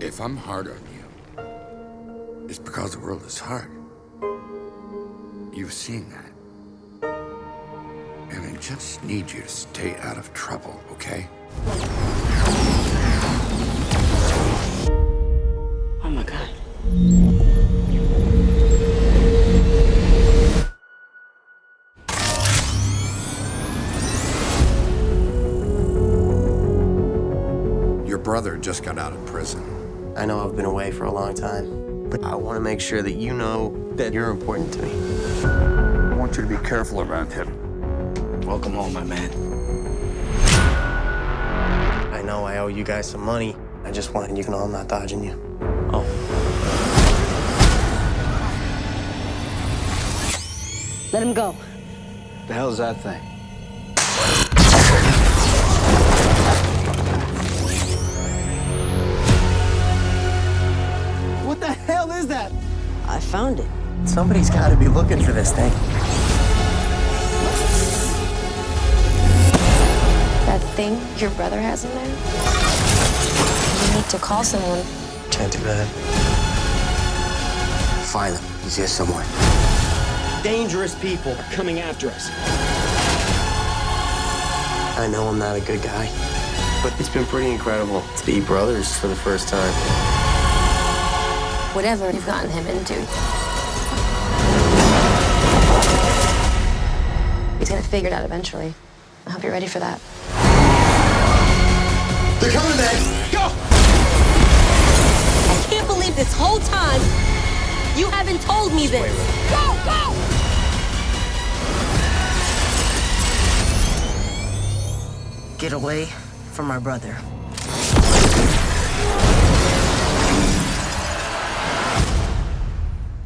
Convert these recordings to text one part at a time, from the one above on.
If I'm hard on you, it's because the world is hard. You've seen that. And I just need you to stay out of trouble, okay? Oh my god. Your brother just got out of prison. I know I've been away for a long time, but I want to make sure that you know that you're important to me. I want you to be careful around him. Welcome home, my man. I know I owe you guys some money. I just wanted you to know I'm not dodging you. Oh. Let him go. The hell's that thing? I found it. Somebody's got to be looking for this thing. That thing your brother has in there? You need to call someone. Can't do that. Find him. He's here somewhere. Dangerous people are coming after us. I know I'm not a good guy, but it's been pretty incredible to be brothers for the first time. Whatever you've gotten him into. He's gonna figure it out eventually. I hope you're ready for that. They're coming, man! Go! I can't believe this whole time you haven't told me this. Go, go! Get away from my brother.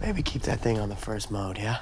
Maybe keep that thing on the first mode, yeah?